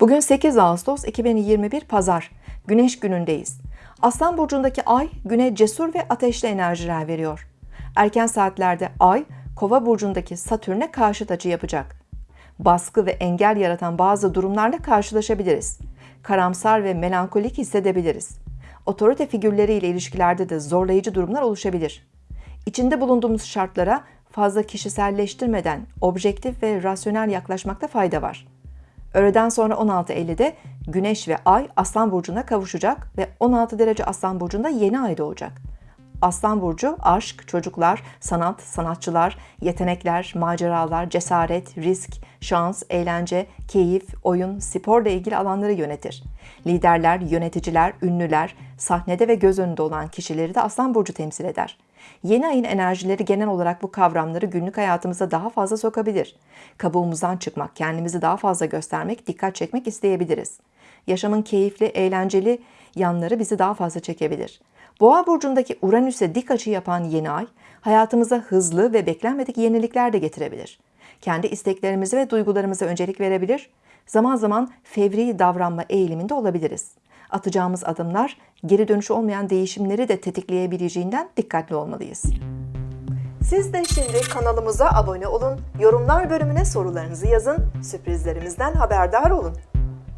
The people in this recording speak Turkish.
Bugün 8 Ağustos 2021 Pazar. Güneş günündeyiz. Aslan burcundaki ay güne cesur ve ateşli enerjiler veriyor. Erken saatlerde ay Kova burcundaki Satürn'e karşıt açı yapacak. Baskı ve engel yaratan bazı durumlarla karşılaşabiliriz. Karamsar ve melankolik hissedebiliriz. Otorite figürleriyle ilişkilerde de zorlayıcı durumlar oluşabilir. İçinde bulunduğumuz şartlara fazla kişiselleştirmeden objektif ve rasyonel yaklaşmakta fayda var. Öğleden sonra 16.50'de Güneş ve Ay Aslan Burcu'na kavuşacak ve 16 derece Aslan Burcu'nda yeni ay doğacak. Aslan Burcu aşk, çocuklar, sanat, sanatçılar, yetenekler, maceralar, cesaret, risk, şans, eğlence, keyif, oyun, sporla ilgili alanları yönetir. Liderler, yöneticiler, ünlüler, sahnede ve göz önünde olan kişileri de Aslan Burcu temsil eder. Yeni ayın enerjileri genel olarak bu kavramları günlük hayatımıza daha fazla sokabilir. Kabuğumuzdan çıkmak, kendimizi daha fazla göstermek, dikkat çekmek isteyebiliriz. Yaşamın keyifli, eğlenceli yanları bizi daha fazla çekebilir. Boğa burcundaki Uranüs'e dik açı yapan yeni ay, hayatımıza hızlı ve beklenmedik yenilikler de getirebilir. Kendi isteklerimize ve duygularımıza öncelik verebilir, zaman zaman fevri davranma eğiliminde olabiliriz. Atacağımız adımlar geri dönüşü olmayan değişimleri de tetikleyebileceğinden dikkatli olmalıyız. Siz de şimdi kanalımıza abone olun, yorumlar bölümüne sorularınızı yazın, sürprizlerimizden haberdar olun.